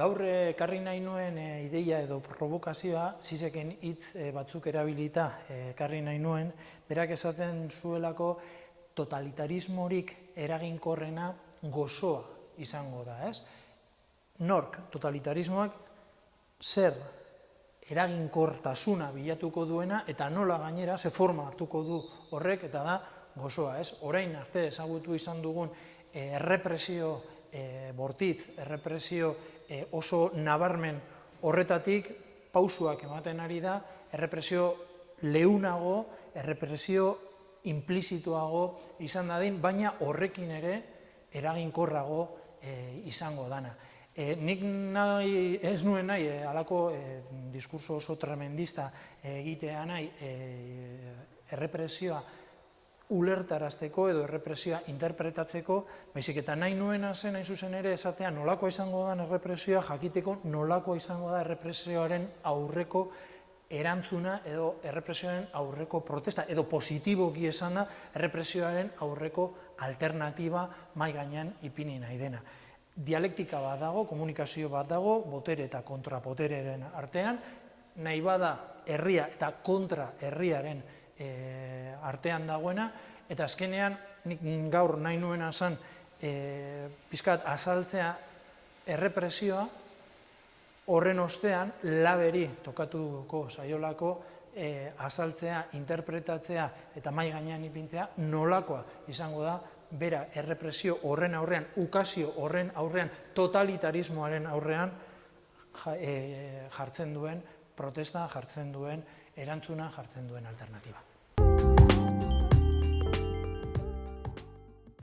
Gaur ekarri nahi nuen e, ideia edo provokazioa, zizeken hitz e, batzuk erabilita ekarri nahi nuen, berak esaten zuelako totalitarismorik eraginkorrena gozoa izango da, ez? Nork totalitarismoak zer eraginkortasuna bilatuko duena eta nola gainera ze forma hartuko du horrek eta da gozoa, ez? Orain arte ezagutu izan dugun errepresio e, bortitz, errepresio e, oso nabarmen horretatik pausuak ematen ari da, errepresio leunago, errepresio implizituago izan dadin, baina horrekin ere eraginkorrago e, izango dana. E, nik nahi, ez nuen nahi, e, alako e, diskurso oso tremendista egitea nahi, e, errepresioa ulertarazteko edo errepresioa interpretatzeko, baizik eta nahi nuena zen hain zuzen ere esatea nolakoa izango da errepresioa jakiteko nolakoa izango da errepresioaren aurreko erantzuna edo errepresioaren aurreko protesta edo positiboki esana errepresioaren aurreko alternatiba mai gainean ipini nahi dena. Dialektika bat dago, komunikazio bat dago, botere eta kontrapotereren artean, nahi bada herria eta kontra herriaren e, artean dagoena, eta azkenean nik gaur nahi nuena zen e, pizkat azaltzea errepresioa horren ostean laberi tokatuko saiolako e, azaltzea, interpretatzea eta mai gainean ipintzea nolakoa izango da bera errepresio horren aurrean, ukazio horren aurrean, totalitarismoaren aurrean jartzen duen, protesta jartzen duen, erantzuna jartzen duen alternatiba.